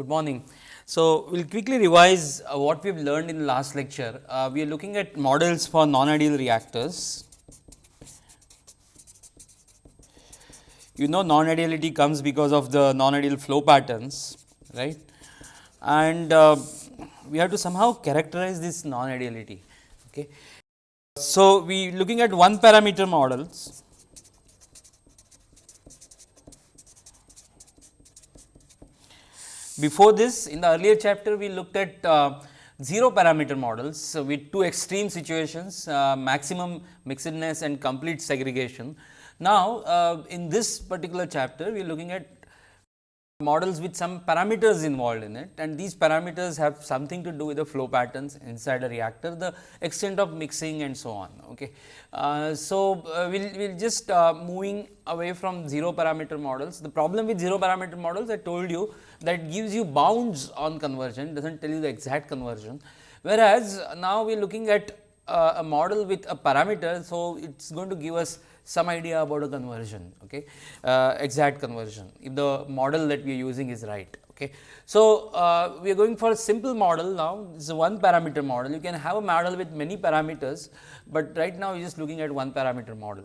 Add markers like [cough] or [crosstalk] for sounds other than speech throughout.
Good morning. So, we will quickly revise uh, what we have learned in the last lecture. Uh, we are looking at models for non-ideal reactors. You know non-ideality comes because of the non-ideal flow patterns, right. And uh, we have to somehow characterize this non-ideality. Okay. So, we looking at one parameter models Before this in the earlier chapter we looked at uh, 0 parameter models so with two extreme situations uh, maximum mixedness and complete segregation. Now, uh, in this particular chapter we are looking at models with some parameters involved in it and these parameters have something to do with the flow patterns inside a reactor, the extent of mixing and so on. Okay. Uh, so, uh, we will we'll just uh, moving away from 0 parameter models. The problem with 0 parameter models I told you that gives you bounds on conversion does not tell you the exact conversion. Whereas, now we are looking at uh, a model with a parameter. So, it is going to give us some idea about a conversion, okay, uh, exact conversion if the model that we are using is right. Okay. So, uh, we are going for a simple model now, this is a one parameter model, you can have a model with many parameters, but right now you are just looking at one parameter model.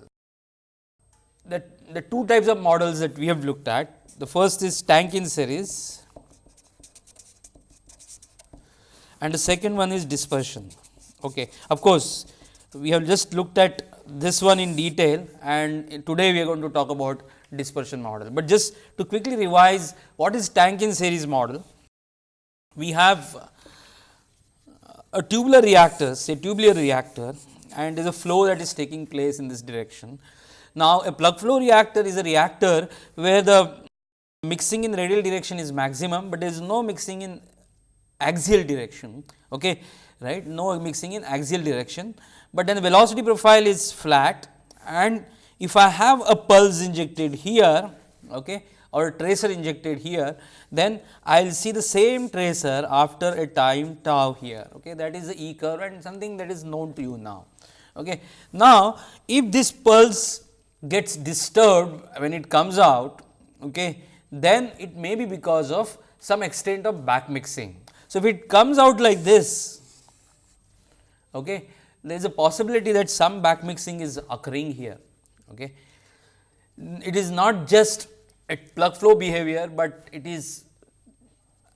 The, the two types of models that we have looked at, the first is tank in series and the second one is dispersion. Okay. Of course, we have just looked at this one in detail and today we are going to talk about dispersion model. But just to quickly revise what is tank in series model, we have a tubular reactor say tubular reactor and there is a flow that is taking place in this direction. Now, a plug flow reactor is a reactor where the mixing in radial direction is maximum, but there is no mixing in axial direction. Okay, right? No mixing in axial direction but then the velocity profile is flat and if I have a pulse injected here okay, or a tracer injected here, then I will see the same tracer after a time tau here. Okay. That is the E curve and something that is known to you now. Okay. Now, if this pulse gets disturbed when it comes out, okay, then it may be because of some extent of back mixing. So, if it comes out like this, okay, there is a possibility that some back mixing is occurring here. Okay. It is not just a plug flow behavior, but it is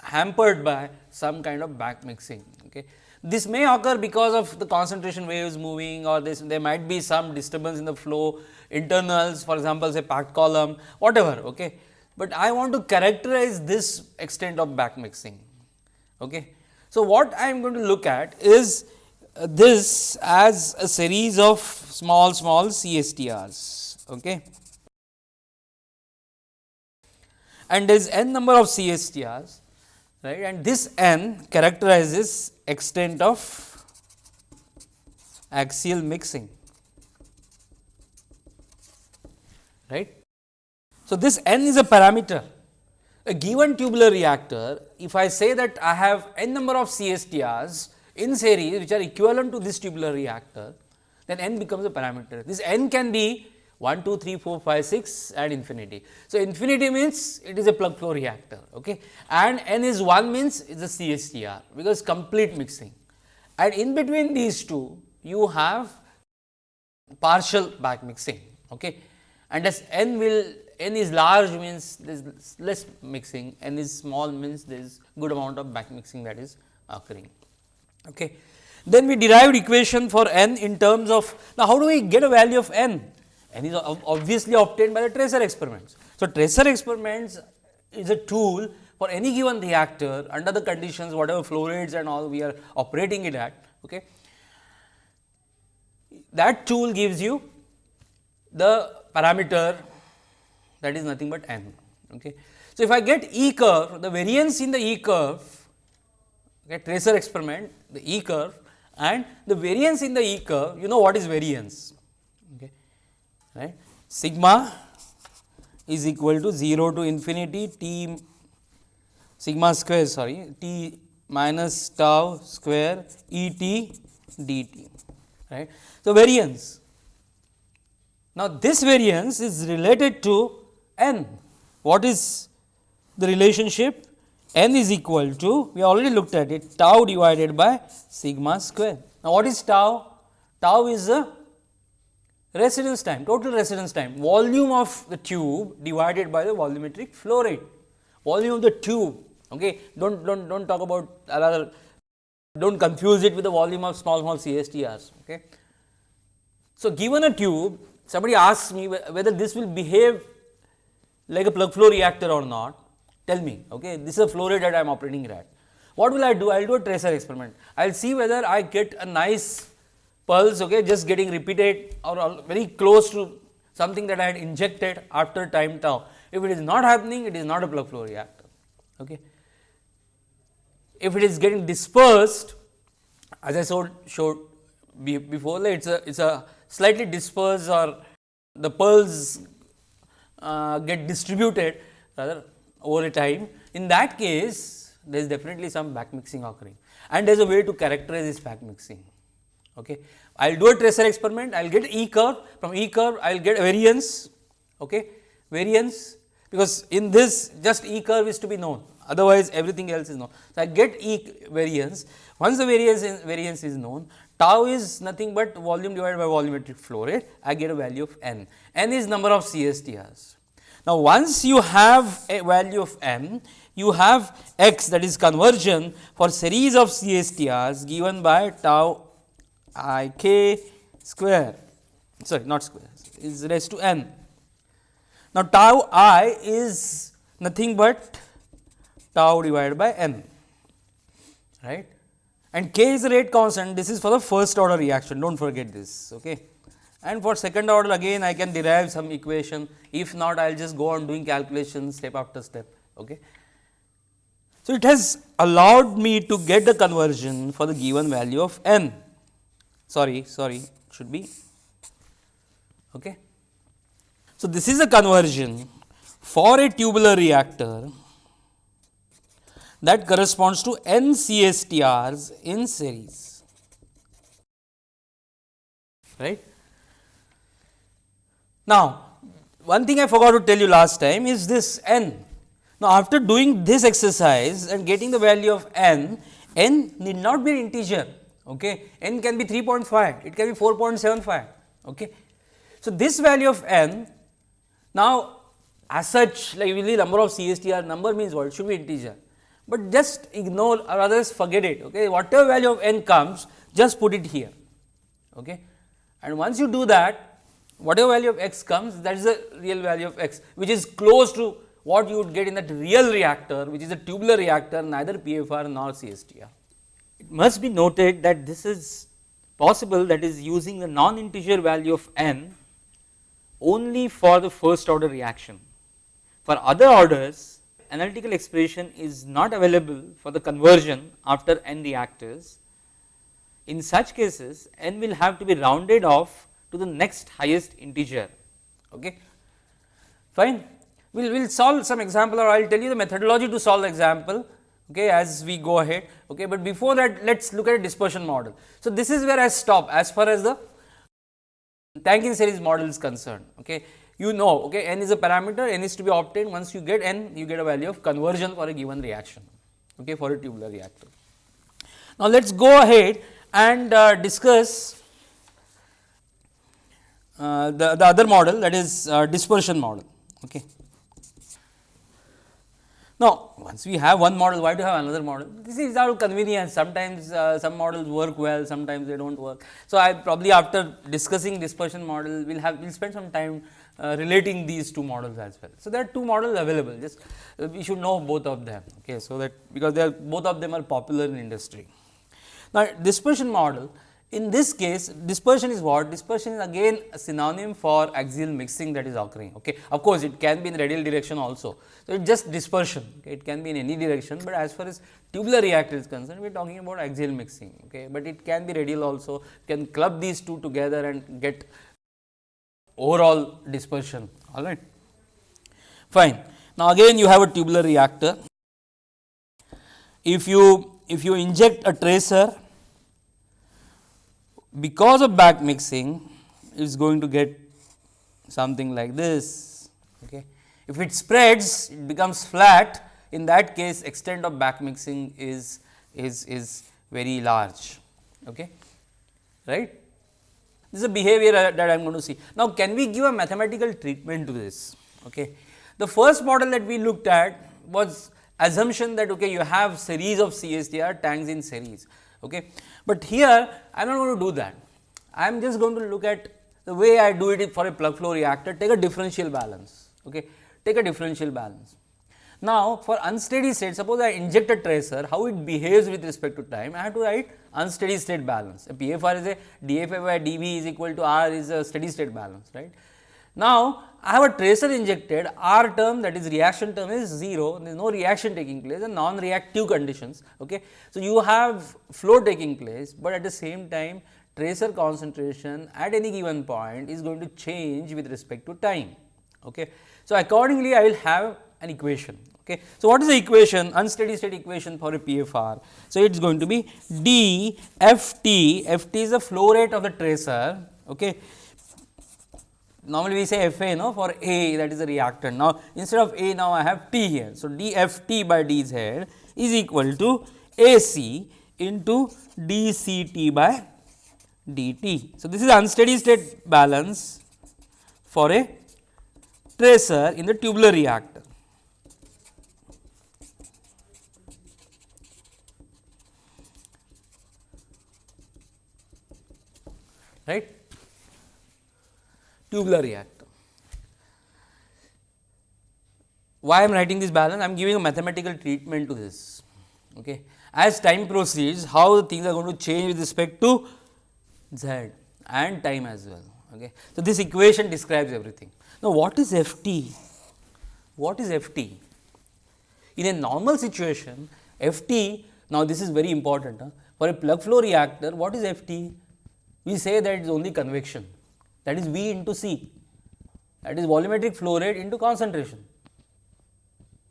hampered by some kind of back mixing. Okay. This may occur because of the concentration waves moving or this there might be some disturbance in the flow internals for example, say packed column whatever. Okay. But I want to characterize this extent of back mixing. Okay. So, what I am going to look at is uh, this as a series of small small CSTRs. Okay. And there is n number of CSTRs right and this n characterizes extent of axial mixing right. So, this n is a parameter a given tubular reactor if I say that I have n number of CSTRs in series which are equivalent to this tubular reactor, then n becomes a parameter. This n can be 1, 2, 3, 4, 5, 6 and infinity. So, infinity means it is a plug flow reactor okay. and n is 1 means it is a CSTR because complete mixing and in between these two you have partial back mixing okay. And as n will n is large means there is less mixing, n is small means there is good amount of back mixing that is occurring. Okay. Then we derived equation for n in terms of now how do we get a value of n? n is obviously obtained by the tracer experiments. So, tracer experiments is a tool for any given reactor under the conditions whatever flow rates and all we are operating it at. Okay. That tool gives you the parameter that is nothing but n. Okay. So, if I get E curve the variance in the E curve okay, tracer experiment the E curve and the variance in the E curve you know what is variance okay, right. Sigma is equal to 0 to infinity t sigma square sorry t minus tau square E t dt right. So, variance now this variance is related to n. What is the relationship? n is equal to we already looked at it tau divided by sigma square. Now, what is tau? Tau is the residence time total residence time. Volume of the tube divided by the volumetric flow rate. Volume of the tube okay? Don't don't don't talk about another don't confuse it with the volume of small small CSTRs okay? So given a tube somebody asks me whether this will behave like a plug flow reactor or not tell me okay this is a flow rate that I am operating at what will I do I will do a tracer experiment I will see whether I get a nice pulse okay, just getting repeated or very close to something that I had injected after time tau. If it is not happening, it is not a plug flow reactor. Okay. If it is getting dispersed, as I showed, showed before, it is a it's a slightly dispersed or the pearls uh, get distributed rather over a time. In that case, there is definitely some back mixing occurring and there is a way to characterize this back mixing. Okay. I will do a tracer experiment, I will get E curve, from E curve I will get variance, okay, variance because in this just E curve is to be known, otherwise everything else is known. So, I get E variance, once the variance is, variance is known, tau is nothing but volume divided by volumetric flow rate, I get a value of n, n is number of CSTRs. Now, once you have a value of n, you have x that is conversion for series of CSTRs given by tau i k square sorry not square is raised to n. Now, tau i is nothing but tau divided by n right and k is the rate constant this is for the first order reaction do not forget this. Okay. And for second order again I can derive some equation if not I will just go on doing calculations step after step. Okay. So, it has allowed me to get the conversion for the given value of n sorry sorry should be okay. So, this is a conversion for a tubular reactor that corresponds to n CSTRs in series right. Now, one thing I forgot to tell you last time is this n. Now, after doing this exercise and getting the value of n, n need not be an integer okay. n can be 3.5, it can be 4.75. Okay. So, this value of n now as such like really number of CSTR number means what should be integer, but just ignore or others forget it okay. whatever value of n comes just put it here okay. and once you do that whatever value of x comes that is the real value of x which is close to what you would get in that real reactor which is a tubular reactor neither PFR nor CSTR. It must be noted that this is possible that is using the non-integer value of n only for the first order reaction. For other orders analytical expression is not available for the conversion after n reactors. In such cases n will have to be rounded off to the next highest integer. Okay. Fine. We will we'll solve some example or I will tell you the methodology to solve the example okay, as we go ahead. Okay, but before that let us look at a dispersion model. So, this is where I stop as far as the Tank series model is concerned. Okay. You know okay, n is a parameter, n is to be obtained once you get n you get a value of conversion for a given reaction okay, for a tubular reactor. Now, let us go ahead and uh, discuss uh, the, the other model that is uh, dispersion model. Okay. Now, once we have one model, why do have another model? This is our convenience. Sometimes uh, some models work well, sometimes they do not work. So, I probably after discussing dispersion model, we will have we will spend some time uh, relating these two models as well. So, there are two models available. Just uh, we should know both of them. Okay, so that because they are both of them are popular in industry. Now, dispersion model in this case dispersion is what? Dispersion is again a synonym for axial mixing that is occurring. Okay. Of course, it can be in radial direction also. So, it just dispersion, okay. it can be in any direction, but as far as tubular reactor is concerned, we are talking about axial mixing, okay. but it can be radial also, can club these two together and get overall dispersion, all right. Fine. Now, again you have a tubular reactor. If you, if you inject a tracer because of back mixing it is going to get something like this. Okay. If it spreads it becomes flat in that case extent of back mixing is, is, is very large. Okay. Right? This is a behavior that I am going to see. Now, can we give a mathematical treatment to this? Okay. The first model that we looked at was assumption that okay, you have series of CSTR tanks in series. Okay. But here I am not going to do that. I am just going to look at the way I do it for a plug flow reactor, take a differential balance. Okay. Take a differential balance. Now, for unsteady state, suppose I inject a tracer, how it behaves with respect to time, I have to write unsteady state balance. A PFR is a dFA by dV is equal to R is a steady state balance, right. Now, I have a tracer injected, R term that is reaction term is 0, there is no reaction taking place and non-reactive conditions. Okay. So, you have flow taking place, but at the same time tracer concentration at any given point is going to change with respect to time. Okay. So, accordingly I will have an equation. Okay. So, what is the equation unsteady state equation for a PFR? So, it is going to be d f t, f t is the flow rate of the tracer. Okay. Normally, we say F A no, for A that is the reactant. Now, instead of A now I have T here. So, d f t by d z is equal to A c into d c t by d t. So, this is unsteady state balance for a tracer in the tubular reactor. right tubular reactor. Why I am writing this balance? I am giving a mathematical treatment to this. Okay. As time proceeds, how the things are going to change with respect to z and time as well. Okay. So, this equation describes everything. Now, what is F t? What is F t? In a normal situation, F t, now this is very important. Huh? For a plug flow reactor, what is F t? We say that it is only convection that is V into C that is volumetric flow rate into concentration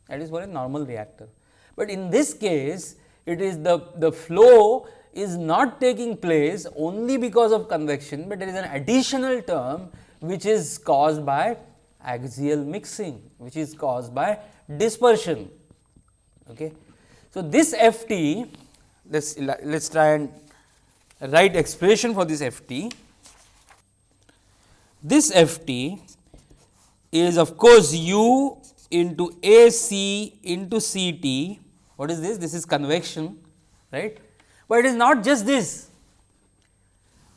that is for a normal reactor. But in this case it is the, the flow is not taking place only because of convection, but there is an additional term which is caused by axial mixing, which is caused by dispersion. Okay. So, this F t, let us let us try and write expression for this F t. This F t is of course, u into A c into C t. What is this? This is convection, right. But it is not just this.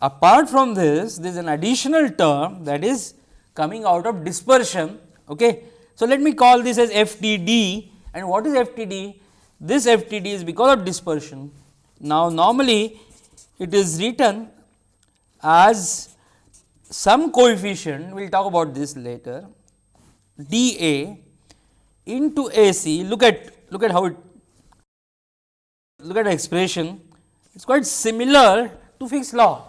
Apart from this, there is an additional term that is coming out of dispersion. Okay. So, let me call this as FTD and what is FTD? This FTD is because of dispersion. Now, normally it is written as some coefficient, we will talk about this later, dA into AC, look at, look at how it, look at the expression, it is quite similar to Fick's law.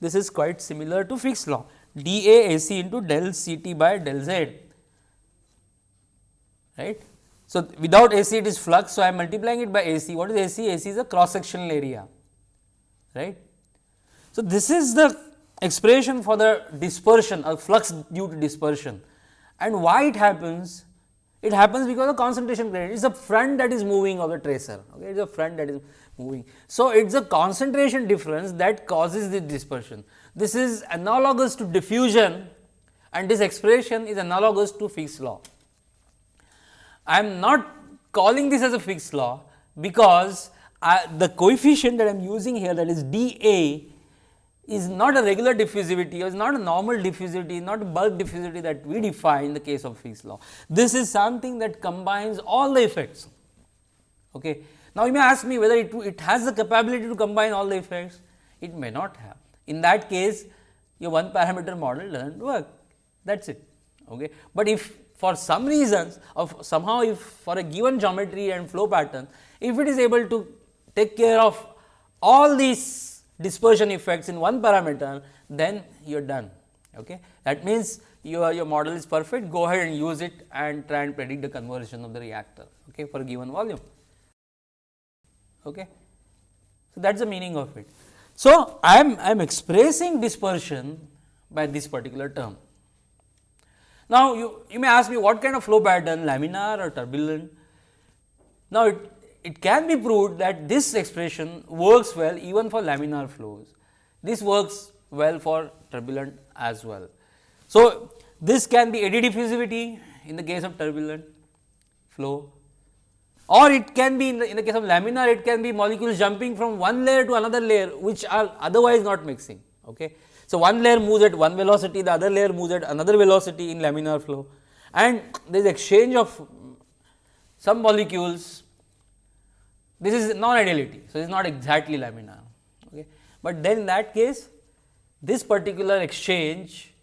This is quite similar to Fick's law dA AC into del CT by del Z, right. So, without AC it is flux. So, I am multiplying it by AC. What is AC? AC is a cross sectional area, right. So, this is the expression for the dispersion or flux due to dispersion and why it happens? It happens because of concentration gradient. It is the front that is moving of the tracer. Okay, it is the front that is moving. So, it is a concentration difference that causes the dispersion. This is analogous to diffusion and this expression is analogous to Fick's law. I am not calling this as a Fick's law because I, the coefficient that I am using here that is dA is not a regular diffusivity or is not a normal diffusivity, not a bulk diffusivity that we define in the case of Fick's law. This is something that combines all the effects. Okay. Now, you may ask me whether it, it has the capability to combine all the effects, it may not have. In that case, your one parameter model does not work, that is it. Okay. But if for some reasons of somehow if for a given geometry and flow pattern, if it is able to take care of all these dispersion effects in one parameter, then you are done. Okay. That means, your, your model is perfect, go ahead and use it and try and predict the conversion of the reactor okay, for a given volume. Okay. So, that is the meaning of it. So, I am I am expressing dispersion by this particular term. Now, you, you may ask me what kind of flow pattern laminar or turbulent. Now, it, it can be proved that this expression works well even for laminar flows. This works well for turbulent as well. So, this can be eddy diffusivity in the case of turbulent flow or it can be in the, in the case of laminar it can be molecules jumping from one layer to another layer which are otherwise not mixing. Okay. So, one layer moves at one velocity the other layer moves at another velocity in laminar flow and there is exchange of some molecules this is non ideality. So, it is not exactly laminar, okay. but then in that case this particular exchange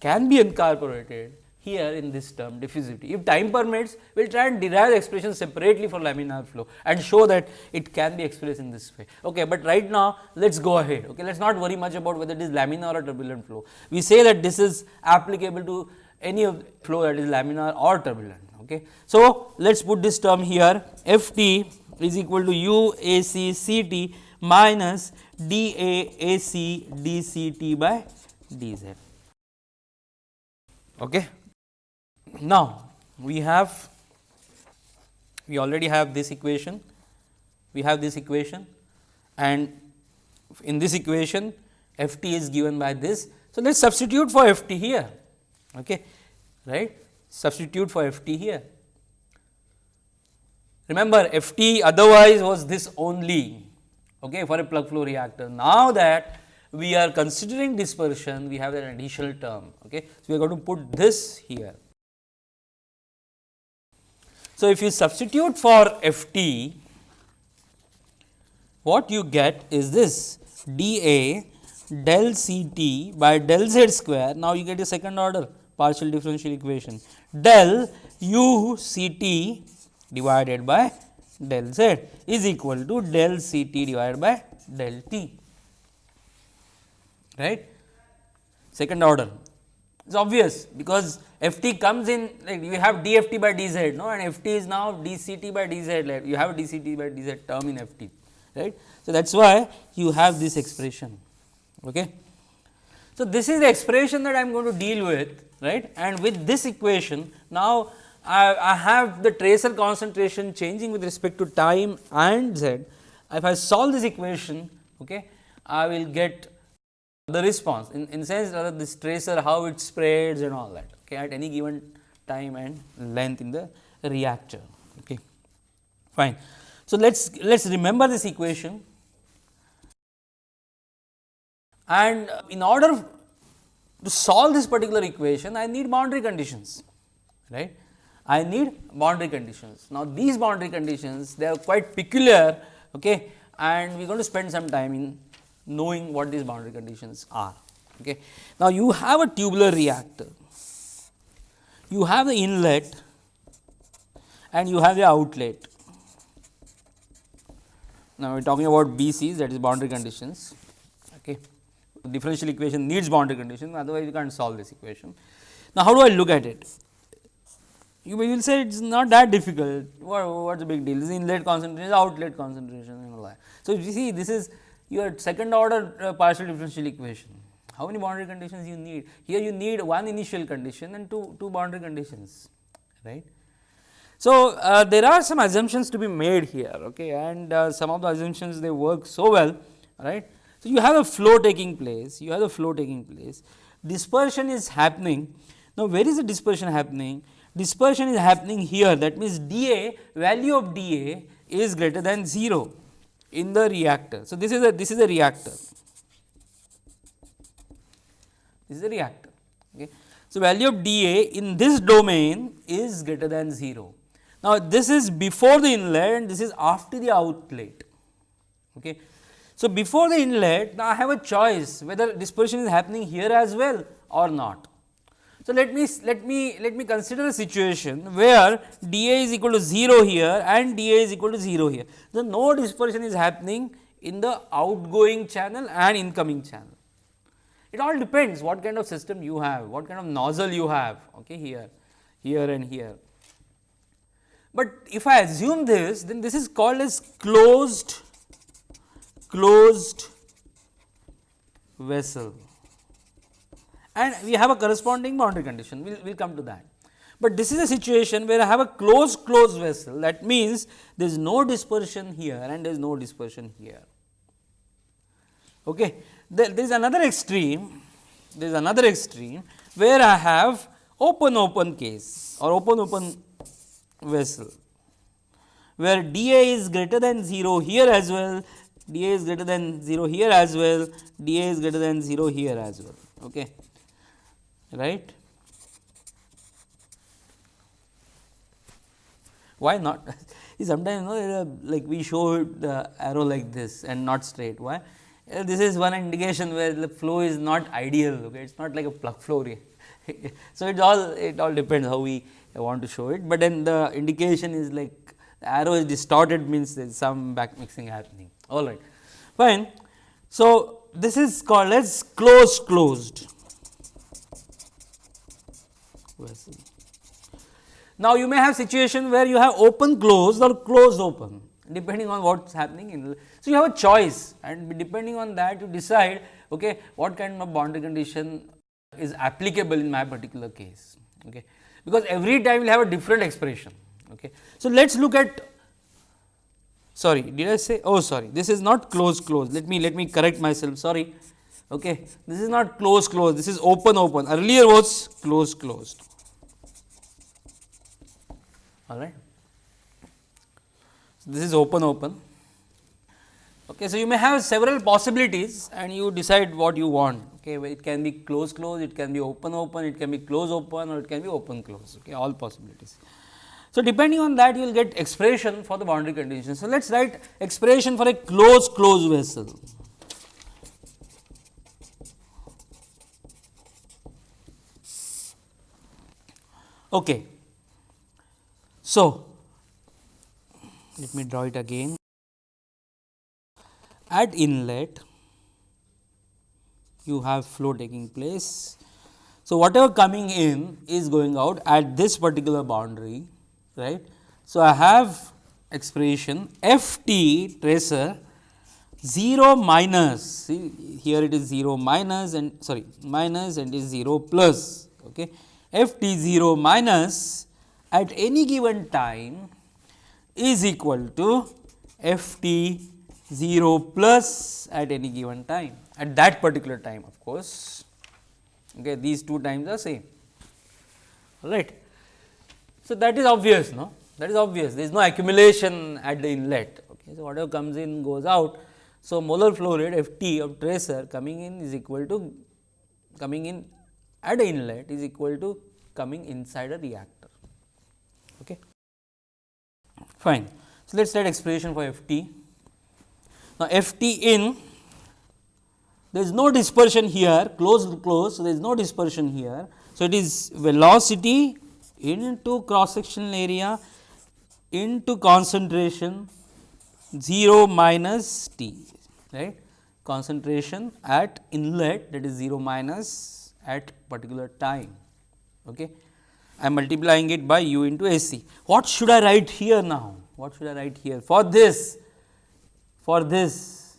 can be incorporated here in this term diffusivity. If time permits, we will try and derive the expression separately for laminar flow and show that it can be expressed in this way. Okay, but right now let us go ahead. Okay, let us not worry much about whether it is laminar or turbulent flow. We say that this is applicable to any of flow that is laminar or turbulent. Okay. So, let us put this term here f t is equal to u a c c t minus d a a c d c t by d z. Okay. Now, we have we already have this equation, we have this equation and in this equation f t is given by this. So, let us substitute for f t here, okay, right substitute for f t here. Remember f t otherwise was this only okay, for a plug flow reactor. Now, that we are considering dispersion, we have an additional term. Okay. So, we are going to put this here. So, if you substitute for f t, what you get is this d a del c t by del z square. Now, you get a second order partial differential equation del u c t divided by del z is equal to del c t divided by del t right second order it is obvious because f t comes in like you have d f t by d z no and f t is now d c t by d z like you have d c t by d z term in f t right. So, that is why you have this expression. Okay. So, this is the expression that I am going to deal with right and with this equation now I, I have the tracer concentration changing with respect to time and z. If I solve this equation okay, I will get the response in, in sense rather this tracer how it spreads and all that okay, at any given time and length in the reactor. Okay. Fine. So, let us let us remember this equation and in order to solve this particular equation I need boundary conditions right. I need boundary conditions. Now, these boundary conditions they are quite peculiar okay, and we are going to spend some time in knowing what these boundary conditions are. Okay. Now, you have a tubular reactor, you have the inlet and you have the outlet. Now, we are talking about BCs that is boundary conditions. Okay. Differential equation needs boundary conditions otherwise you can't solve this equation. Now, how do I look at it? You will say it is not that difficult, what, what's the big deal? Is inlet concentration, outlet concentration and all that. So, you see this is your second order uh, partial differential equation. How many boundary conditions you need? Here you need one initial condition and two, two boundary conditions, right. So, uh, there are some assumptions to be made here okay, and uh, some of the assumptions they work so well. right. So, you have a flow taking place, you have a flow taking place, dispersion is happening. Now, where is the dispersion happening? Dispersion is happening here that means dA value of dA is greater than 0 in the reactor. So, this is a this is a reactor. This is a reactor. Okay. So, value of dA in this domain is greater than 0. Now, this is before the inlet and this is after the outlet. Okay. So, before the inlet now I have a choice whether dispersion is happening here as well or not. So, let me let me let me consider a situation where dA is equal to 0 here and dA is equal to 0 here. So, no dispersion is happening in the outgoing channel and incoming channel. It all depends what kind of system you have, what kind of nozzle you have okay, here, here and here. But if I assume this, then this is called as closed closed vessel and we have a corresponding boundary condition, we will we'll come to that. But this is a situation where I have a closed closed vessel that means there is no dispersion here and there is no dispersion here. Okay. There, there is another extreme, there is another extreme where I have open open case or open open vessel where dA is greater than 0 here as well, dA is greater than 0 here as well, dA is greater than 0 here as well. Okay. Right. Why not? [laughs] Sometimes you know, like we show the arrow like this and not straight. Why? Uh, this is one indication where the flow is not ideal. Okay, it's not like a plug flow. [laughs] so it all it all depends how we want to show it, but then the indication is like the arrow is distorted means there is some back mixing happening. All right, fine. So this is called as closed closed. Now, you may have situation where you have open closed or closed open depending on what is happening in. So, you have a choice and depending on that you decide okay, what kind of boundary condition is applicable in my particular case. Okay. Because every time will have a different expression. Okay. So, let us look at sorry did I say oh sorry this is not closed closed let me let me correct myself sorry okay this is not closed closed this is open open earlier was closed closed all right. So, this is open open. Okay, so, you may have several possibilities and you decide what you want. Okay, it can be close close, it can be open open, it can be close open or it can be open close. Okay, all possibilities. So, depending on that you will get expression for the boundary condition. So, let us write expression for a close close vessel. Okay. So, let me draw it again. At inlet, you have flow taking place. So, whatever coming in is going out at this particular boundary, right. So, I have expression f t tracer 0 minus, see here it is 0 minus and sorry minus and is 0 plus, okay. f t 0 minus at any given time is equal to f t 0 plus at any given time at that particular time of course. Okay, these two times are same right. So, that is obvious no that is obvious there is no accumulation at the inlet. Okay. So, whatever comes in goes out. So, molar flow rate f t of tracer coming in is equal to coming in at the inlet is equal to coming inside a reactor. Okay. Fine. So, let us write expression for f t. Now, f t in there is no dispersion here closed close. So, there is no dispersion here. So, it is velocity into cross sectional area into concentration 0 minus t right concentration at inlet that is 0 minus at particular time. Okay. I am multiplying it by u into AC. What should I write here now? What should I write here? For this, for this,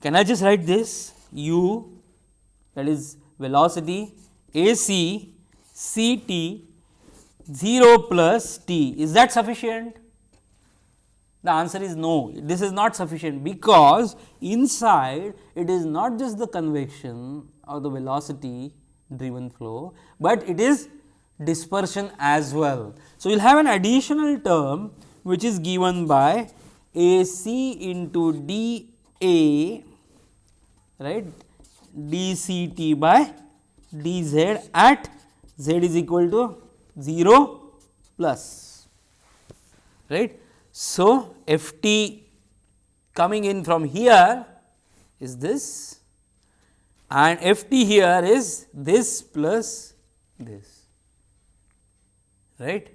can I just write this u that is velocity A c C t 0 plus t. Is that sufficient? The answer is no, this is not sufficient because inside it is not just the convection or the velocity driven flow, but it is dispersion as well. So, you will have an additional term which is given by A c into d A right d c t by d z at z is equal to 0 plus right. So, f t coming in from here is this and f t here is this plus this right.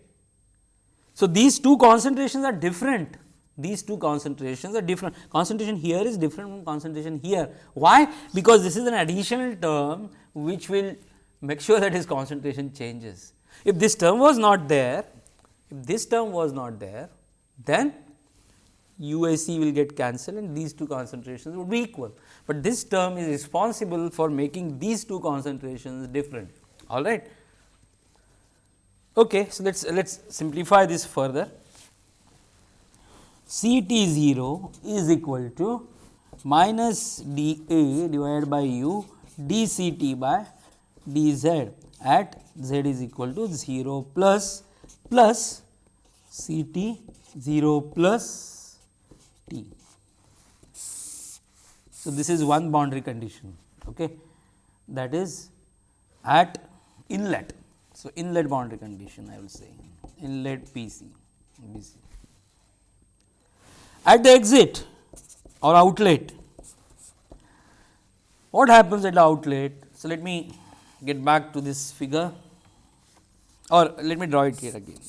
So, these two concentrations are different. These two concentrations are different. Concentration here is different from concentration here. Why? Because this is an additional term which will make sure that his concentration changes. If this term was not there if this term was not there then UAC will get cancelled and these two concentrations would be equal, but this term is responsible for making these two concentrations different. All right Okay, so let's let's simplify this further. C t 0 is equal to minus d a divided by u d c t by d z at z is equal to 0 plus plus C t 0 plus t. So, this is one boundary condition okay, that is at inlet. So, inlet boundary condition I will say inlet P c B c. At the exit or outlet, what happens at the outlet? So, let me get back to this figure or let me draw it here again.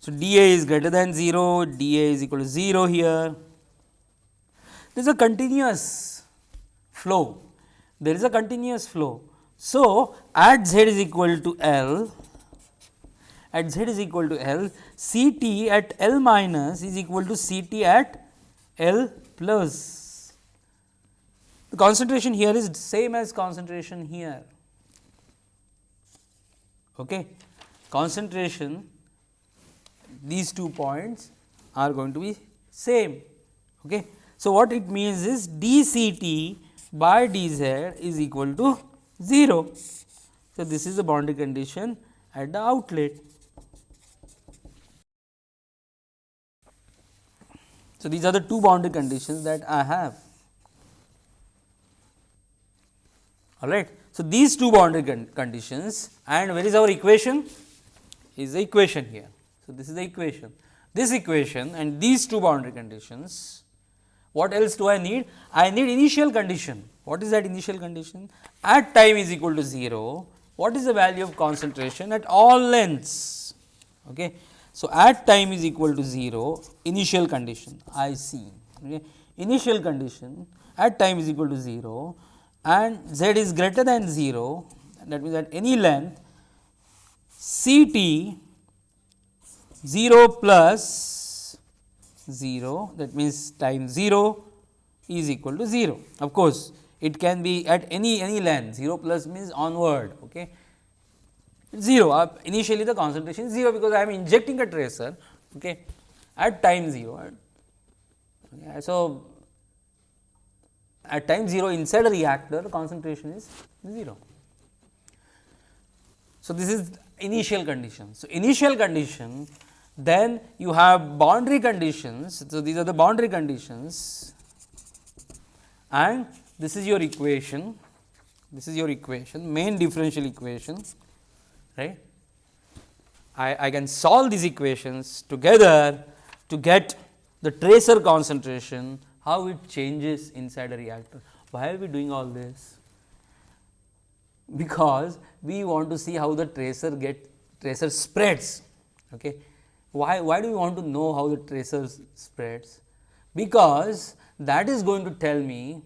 So, d a is greater than 0, d a is equal to 0 here. There is a continuous flow, there is a continuous flow. So, at z is equal to L, at z is equal to L, C t at L minus is equal to C t at L plus. The concentration here is same as concentration here. Okay. Concentration these two points are going to be same. Okay. So, what it means is d c t by d z is equal to 0. So, this is the boundary condition at the outlet. So, these are the two boundary conditions that I have. All right. So, these two boundary con conditions and where is our equation? Is the equation here. So, this is the equation. This equation and these two boundary conditions, what else do I need? I need initial condition. What is that initial condition? At time is equal to 0, what is the value of concentration at all lengths? Okay. So, at time is equal to 0, initial condition IC. Okay. Initial condition at time is equal to 0 and z is greater than 0 that means at any length C t 0 plus 0 that means time 0 is equal to 0. Of course, it can be at any any length 0 plus means onward okay. 0 uh, initially the concentration is 0 because I am injecting a tracer okay, at time 0. Okay. So, at time 0 inside a reactor concentration is 0. So, this is initial condition. So, initial condition then you have boundary conditions. So, these are the boundary conditions and this is your equation, this is your equation main differential equation right. I, I can solve these equations together to get the tracer concentration, how it changes inside a reactor. Why are we doing all this? Because we want to see how the tracer get tracer spreads. Okay. Why, why do we want to know how the tracer spreads? Because that is going to tell me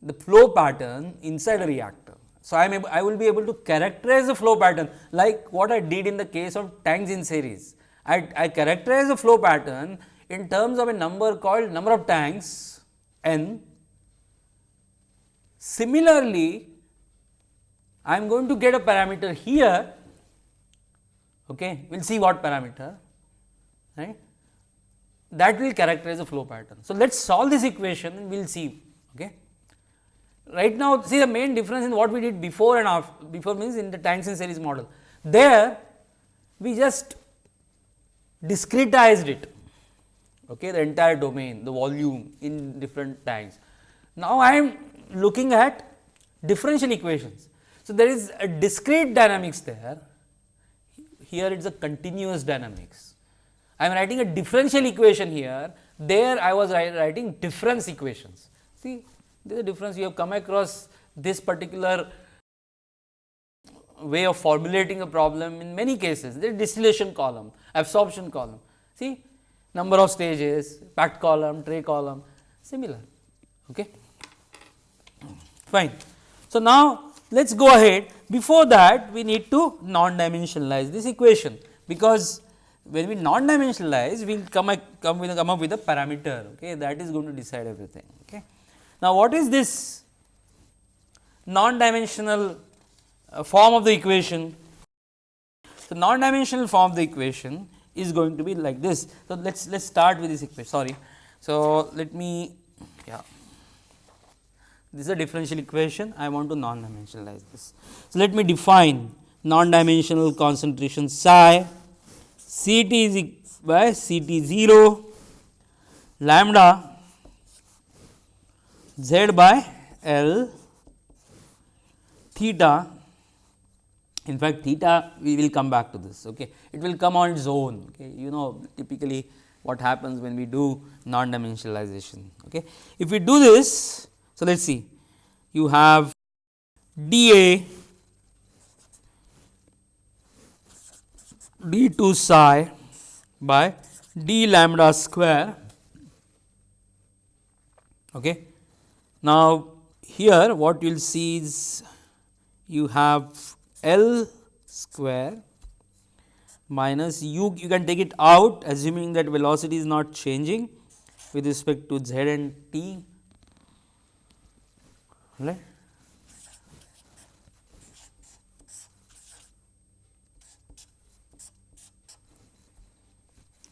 the flow pattern inside a reactor. So, I am able, I will be able to characterize the flow pattern like what I did in the case of tanks in series. I, I characterize the flow pattern in terms of a number called number of tanks n. Similarly, I am going to get a parameter here okay. we will see what parameter right that will characterize the flow pattern. So, let us solve this equation and we will see. Okay. Right now, see the main difference in what we did before and after, before means in the tanks in series model. There we just discretized it, okay, the entire domain, the volume in different tanks. Now, I am looking at differential equations. So, there is a discrete dynamics there here it is a continuous dynamics. I am writing a differential equation here, there I was writing difference equations. See, there is a difference you have come across this particular way of formulating a problem in many cases, the distillation column, absorption column. See, number of stages, packed column, tray column, similar. Okay. Fine. So, now let us go ahead before that we need to non-dimensionalize this equation, because when we non-dimensionalize we will come, come, come up with a parameter okay, that is going to decide everything. Okay. Now, what is this non-dimensional uh, form of the equation. So, non-dimensional form of the equation is going to be like this. So, let us let us start with this equation sorry. So, let me yeah this is a differential equation. I want to non-dimensionalize this. So, let me define non-dimensional concentration psi C t is by C t 0 lambda z by L theta. In fact theta we will come back to this okay? It will come on its own okay? You know typically what happens when we do non dimensionalization okay? If we do this so let us see. You have d a d d 2 psi by d lambda square. Okay. Now, here what you will see is you have L square minus u. You can take it out assuming that velocity is not changing with respect to z and t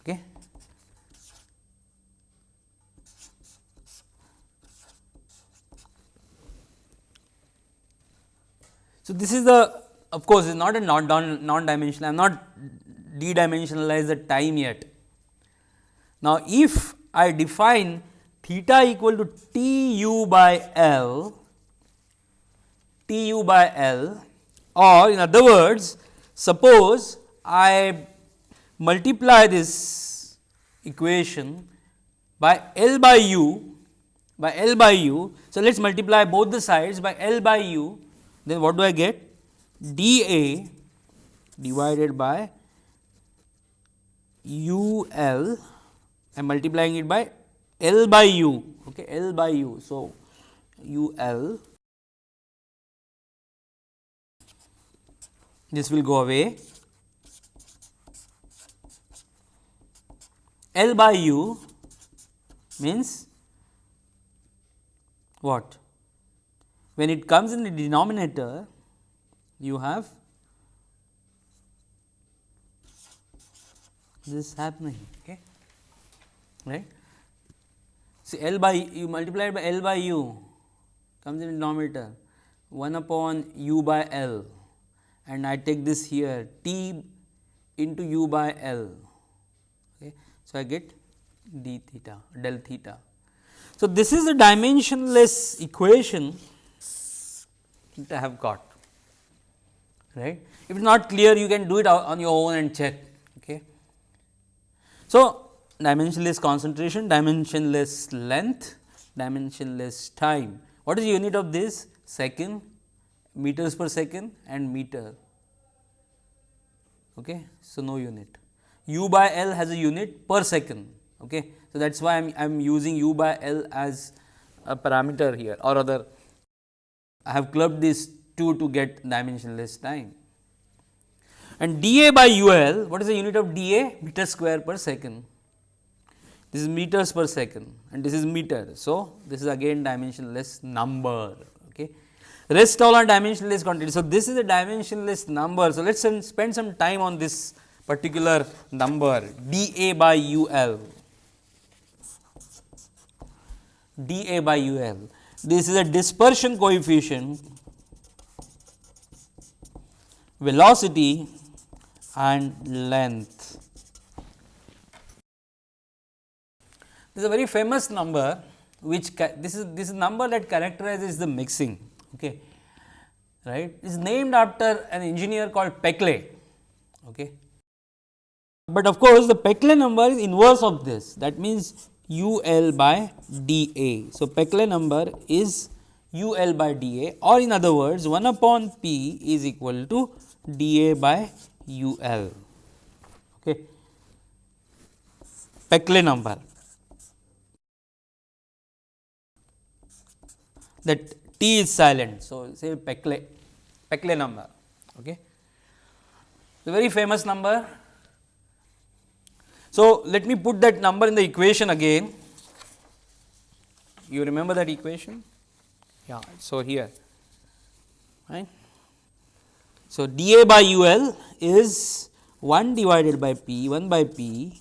Okay. So, this is the of course, is not a non, non dimensional I am not d dimensionalize the time yet. Now, if I define theta equal to T u by L, T u by L or in other words suppose I multiply this equation by L by u by L by u. So, let us multiply both the sides by L by u then what do I get? dA divided by UL I am multiplying it by L by U okay L by U. So, UL this will go away. L by U means what? When it comes in the denominator, U have this happening, okay, right. See L by you multiply by L by U comes in the denominator 1 upon U by L and I take this here T into U by L. Okay. So, I get d theta del theta. So, this is a dimensionless equation that I have got right. If it is not clear you can do it on your own and check. Okay. So, dimensionless concentration, dimensionless length, dimensionless time. What is the unit of this? Second, meters per second and meter. Okay. So, no unit. U by L has a unit per second. Okay. So, that is why I am using U by L as a parameter here or other I have clubbed these two to get dimensionless time. And dA by UL, what is the unit of dA? Meter square per second. This is meters per second and this is meter. So, this is again dimensionless number. Okay. Rest all are dimensionless quantity. So, this is a dimensionless number. So, let us spend some time on this particular number dA by UL. dA by UL this is a dispersion coefficient, velocity and length. This is a very famous number which this is this is number that characterizes the mixing okay. Right? Is named after an engineer called Peclet. Okay. But of course the Peclet number is inverse of this. That means U L by d A. So, Peclet number is U L by d A. Or in other words 1 upon P is equal to d A by U L. Okay. Peclet number. That T is silent. So, say Peclet, Peclet number. Okay. The very famous number so, let me put that number in the equation again. You remember that equation? Yeah. So, here right. So, dA by UL is 1 divided by P 1 by P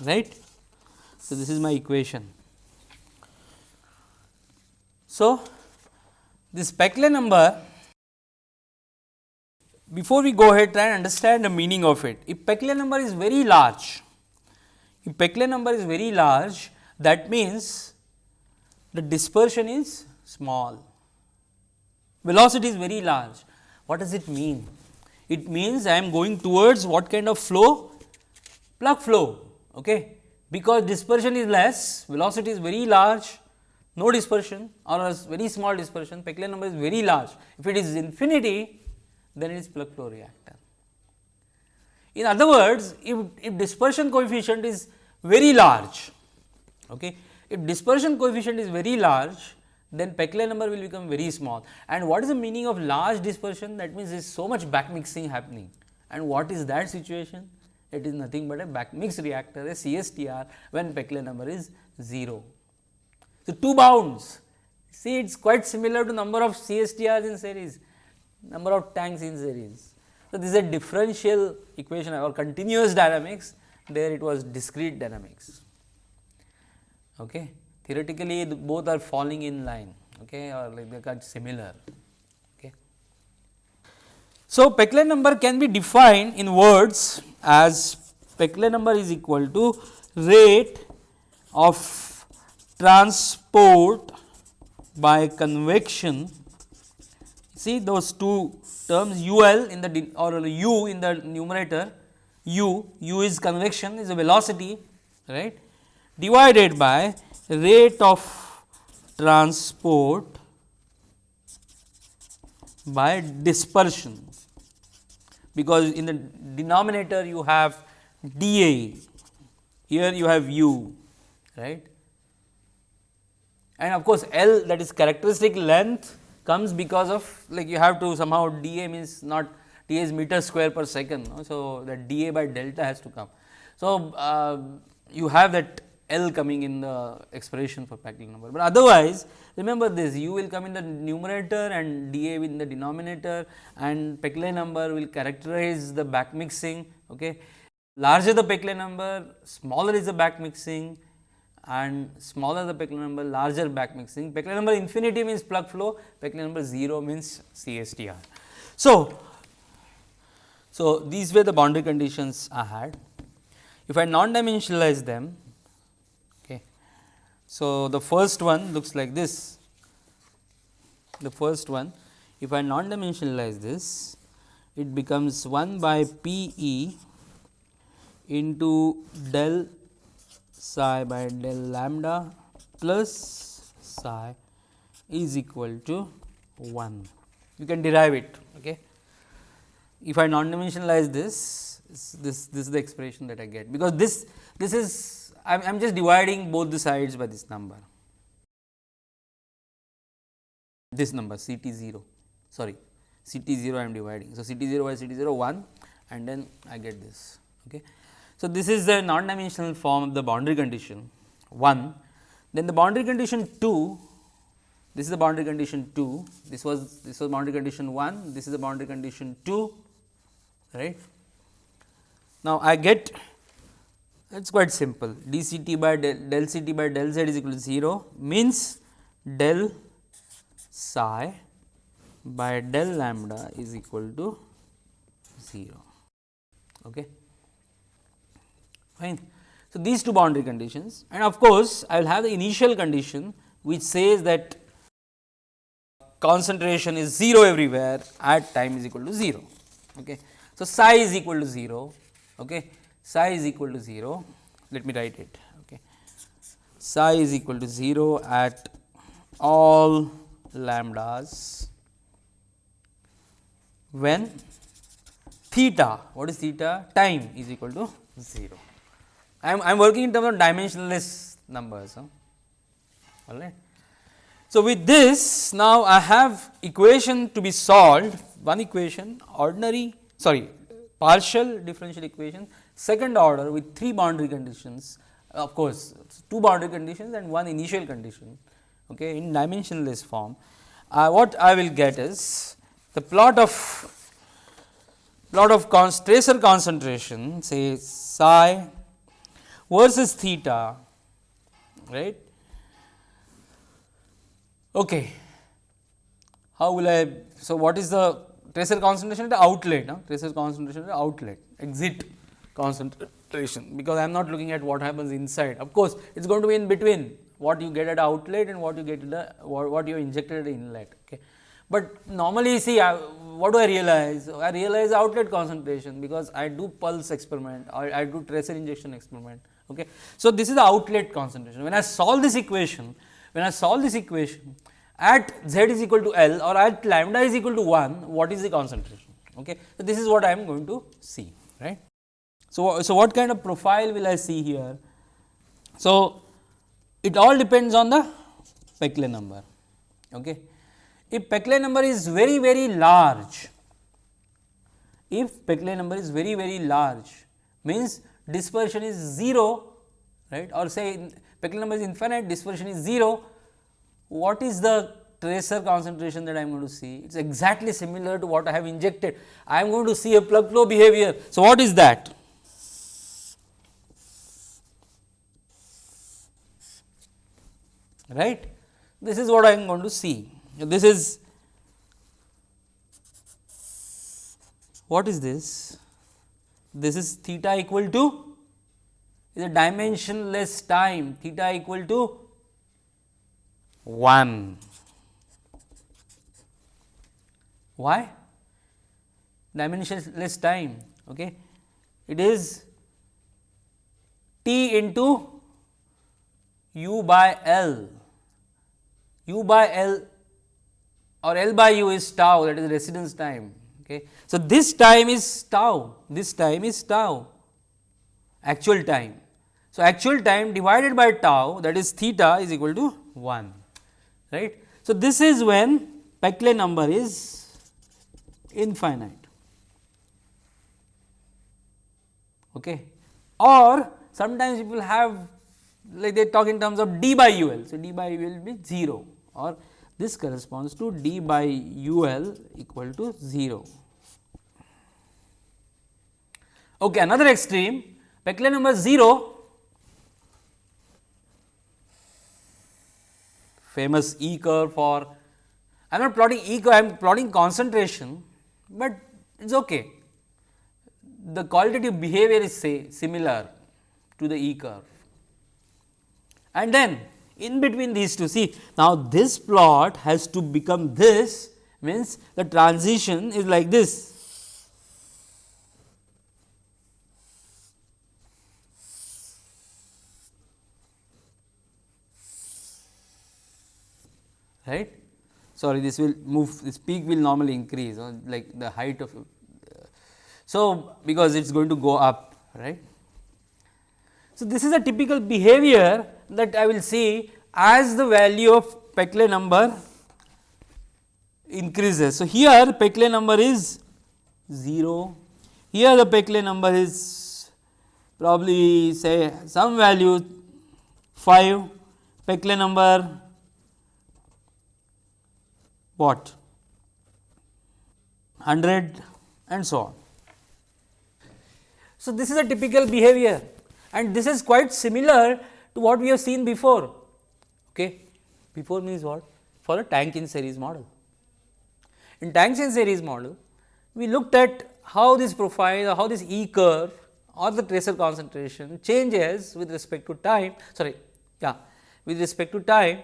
right. So, this is my equation. So, this Peclet number before we go ahead try and understand the meaning of it. If Peclet number is very large, if Peclet number is very large that means the dispersion is small, velocity is very large. What does it mean? It means I am going towards what kind of flow? Plug flow, okay. because dispersion is less, velocity is very large, no dispersion or a very small dispersion, Peclet number is very large. If it is infinity, then it is plug flow reactor. In other words, if, if dispersion coefficient is very large, okay, if dispersion coefficient is very large, then Peclet number will become very small. And what is the meaning of large dispersion? That means, there is so much back mixing happening. And what is that situation? It is nothing but a back mix reactor, a CSTR when Peclet number is 0. So, two bounds, see it is quite similar to number of CSTRs in series number of tanks in series. So, this is a differential equation or continuous dynamics, there it was discrete dynamics. Okay. Theoretically, both are falling in line okay, or like they are similar. So, Peclet number can be defined in words as Peclet number is equal to rate of transport by convection. See those two terms UL in the or U in the numerator U, U is convection is a velocity right? Divided by rate of transport by dispersion because in the denominator you have dA here you have U right and of course, L that is characteristic length comes because of like you have to somehow dA means not dA is meter square per second. No? So, that dA by delta has to come. So, uh, you have that L coming in the expression for Peclet number, but otherwise remember this u will come in the numerator and dA in the denominator and Peclet number will characterize the back mixing. Okay. Larger the Peclet number, smaller is the back mixing and smaller the Peclet number larger back mixing. Peclet number infinity means plug flow, Peclet number 0 means CSTR. So, so these were the boundary conditions I had. If I non-dimensionalize them. So, the first one looks like this, the first one if I non-dimensionalize this, it becomes 1 by P e into del psi by del lambda plus psi is equal to 1. You can derive it. Okay. If I non-dimensionalize this, this this is the expression that I get because this this is I am just dividing both the sides by this number. This number C t 0 sorry C t 0 I am dividing. So, C t 0 by C t 0 1 and then I get this. Okay. So, this is the non dimensional form of the boundary condition 1. Then the boundary condition 2, this is the boundary condition 2, this was this was boundary condition 1, this is the boundary condition 2 right. Now, I get it is quite simple d c t by del, del c t by del z is equal to 0 means del psi by del lambda is equal to 0. Okay fine. So, these two boundary conditions and of course, I will have the initial condition which says that concentration is 0 everywhere at time is equal to 0. Okay. So, psi is equal to 0, okay. Psi is equal to 0, let me write it. Okay. Psi is equal to 0 at all lambdas when theta, what is theta? Time is equal to 0. I am, I am working in terms of dimensionless numbers. Huh? All right. So, with this now I have equation to be solved one equation ordinary sorry partial differential equation second order with three boundary conditions of course, two boundary conditions and one initial condition okay, in dimensionless form. Uh, what I will get is the plot of plot of tracer concentration say psi versus theta right. Okay. How will I so what is the tracer concentration at the outlet no? tracer concentration at the outlet exit concentration because I am not looking at what happens inside of course it is going to be in between what you get at outlet and what you get the what, you injected at inlet okay. But normally see I, what do I realize? I realize outlet concentration because I do pulse experiment or I do tracer injection experiment. Okay. So, this is the outlet concentration. When I solve this equation, when I solve this equation at z is equal to L or at lambda is equal to 1, what is the concentration? Okay. So, this is what I am going to see, right. So, so what kind of profile will I see here? So, it all depends on the Peclet number. Okay. If Peclet number is very very large, if Peclet number is very very large means dispersion is 0 right or say Peclet number is infinite dispersion is 0, what is the tracer concentration that I am going to see? It is exactly similar to what I have injected. I am going to see a plug flow behavior. So, what is that? Right? This is what I am going to see this is what is this? This is theta equal to is a dimensionless time theta equal to 1. Why? Dimensionless time. Okay. It is t into u by L. u by L or L by u is tau that is residence time. Okay. So, this time is tau, this time is tau actual time. So, actual time divided by tau that is theta is equal to 1 right. So, this is when Peclet number is infinite okay. or sometimes people have like they talk in terms of d by ul. So, d by ul will be 0 or this corresponds to d by u l equal to 0. Okay, another extreme Peclet number 0 famous E curve for I am not plotting E curve I am plotting concentration, but it is okay. The qualitative behavior is say similar to the E curve and then in between these two. See now this plot has to become this means the transition is like this. Right? Sorry this will move this peak will normally increase or like the height of so because it is going to go up right? So this is a typical behavior that I will see as the value of Peclet number increases. So, here Peclet number is 0, here the Peclet number is probably say some value 5, Peclet number what 100 and so on. So, this is a typical behavior and this is quite similar to what we have seen before. Okay. Before means what? For a tank in series model. In tanks in series model, we looked at how this profile or how this E curve or the tracer concentration changes with respect to time, sorry, yeah, with respect to time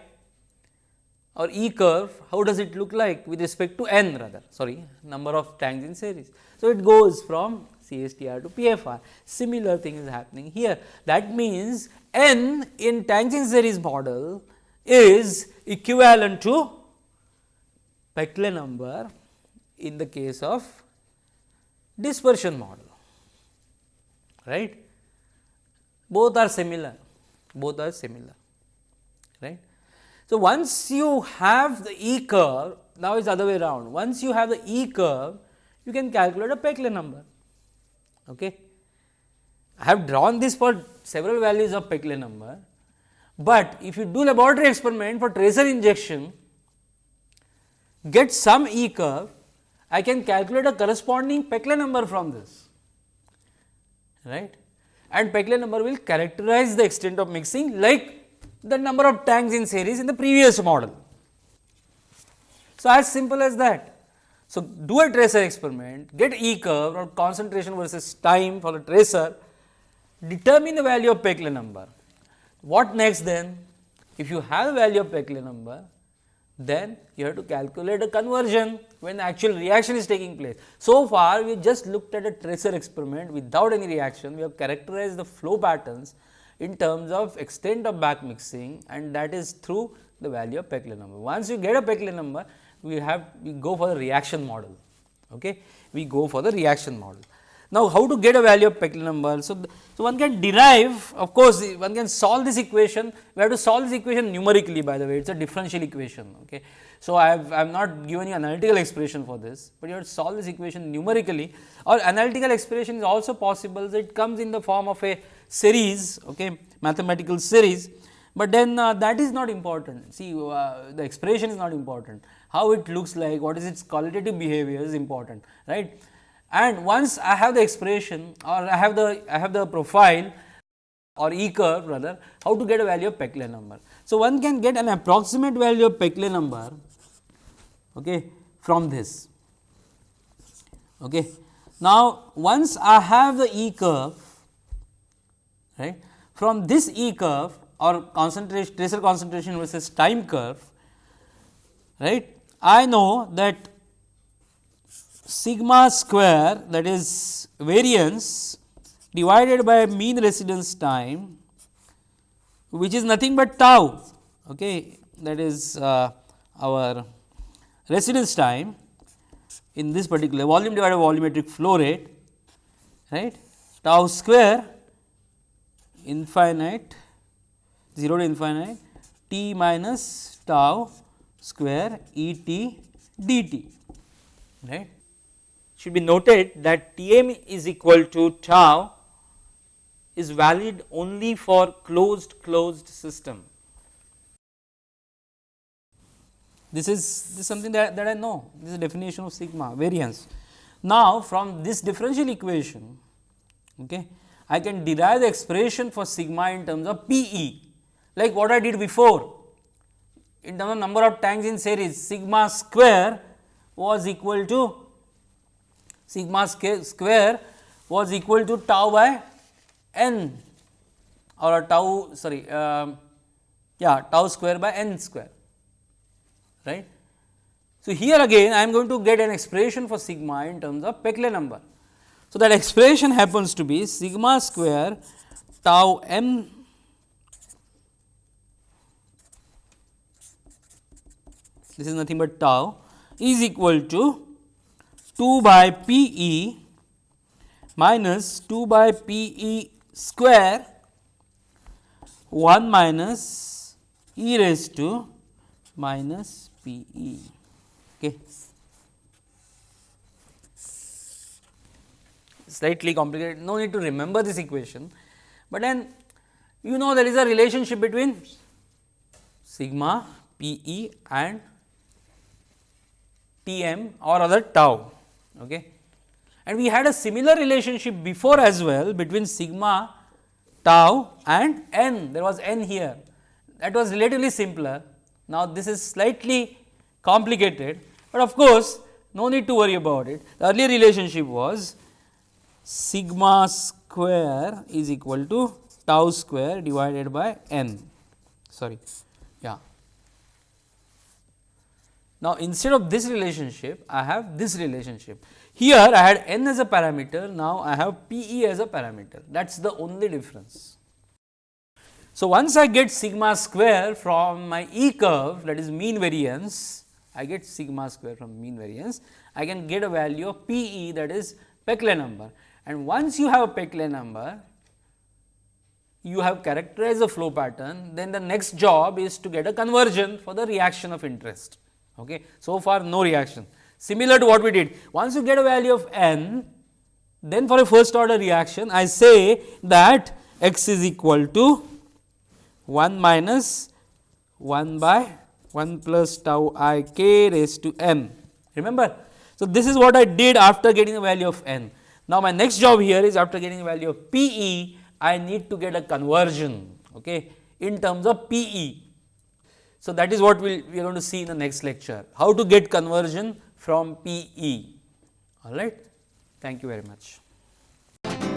or E curve, how does it look like with respect to n rather, sorry, number of tanks in series. So, it goes from CSTR to PFR. Similar thing is happening here. That means, n in tanks in series model is equivalent to Peclet number in the case of dispersion model, right. Both are similar, both are similar, right. So, once you have the E curve, now it is other way around. Once you have the E curve, you can calculate a Peclet number. Okay. I have drawn this for several values of Peclet number, but if you do laboratory experiment for tracer injection, get some E curve, I can calculate a corresponding Peclet number from this, right. And Peclet number will characterize the extent of mixing like the number of tanks in series in the previous model. So, as simple as that. So, do a tracer experiment, get E curve or concentration versus time for the tracer, determine the value of Peclet number. What next then? If you have the value of Peclet number, then you have to calculate a conversion when actual reaction is taking place. So far, we just looked at a tracer experiment without any reaction, we have characterized the flow patterns in terms of extent of back mixing and that is through the value of Peclet number. Once you get a Peclet number, we have we go for the reaction model. Okay. We go for the reaction model. Now, how to get a value of Peclet number? So, so one can derive of course, one can solve this equation, we have to solve this equation numerically by the way, it is a differential equation. Okay. So, I have I have not given you analytical expression for this, but you have to solve this equation numerically or analytical expression is also possible, so it comes in the form of a series, okay, mathematical series, but then uh, that is not important. See, uh, the expression is not important, how it looks like, what is its qualitative behavior is important, right and once I have the expression or I have the I have the profile or E curve rather how to get a value of Peclet number. So, one can get an approximate value of Peclet number okay, from this. Okay. Now, once I have the E curve right from this E curve or concentration tracer concentration versus time curve right I know that sigma square that is variance divided by mean residence time which is nothing but tau okay, that is uh, our residence time in this particular volume divided by volumetric flow rate right? Tau square infinite 0 to infinite t minus tau square E t dt right should be noted that Tm is equal to tau is valid only for closed closed system. This is, this is something that, that I know, this is definition of sigma variance. Now, from this differential equation, okay, I can derive the expression for sigma in terms of P e, like what I did before. In terms of number of tanks in series, sigma square was equal to sigma square was equal to tau by n or tau sorry uh, yeah tau square by n square right. So, here again I am going to get an expression for sigma in terms of Peclet number. So, that expression happens to be sigma square tau m this is nothing but tau is equal to 2 by P e minus 2 by P e square 1 minus e raised to minus P e. Okay. Slightly complicated, no need to remember this equation, but then you know there is a relationship between sigma P e and T m or other tau. Okay. And we had a similar relationship before as well between sigma, tau and n, there was n here that was relatively simpler. Now, this is slightly complicated, but of course, no need to worry about it. The earlier relationship was sigma square is equal to tau square divided by n sorry yeah now, instead of this relationship, I have this relationship. Here I had n as a parameter, now I have P e as a parameter, that is the only difference. So, once I get sigma square from my E curve that is mean variance, I get sigma square from mean variance, I can get a value of P e that is Peclet number and once you have a Peclet number, you have characterized the flow pattern, then the next job is to get a conversion for the reaction of interest. Okay. So far no reaction similar to what we did once you get a value of n then for a first order reaction I say that x is equal to 1 minus 1 by 1 plus tau i k raised to n. Remember? So, this is what I did after getting the value of n. Now, my next job here is after getting the value of P e, I need to get a conversion okay, in terms of P e. So, that is what we we are going to see in the next lecture, how to get conversion from PE, all right. Thank you very much.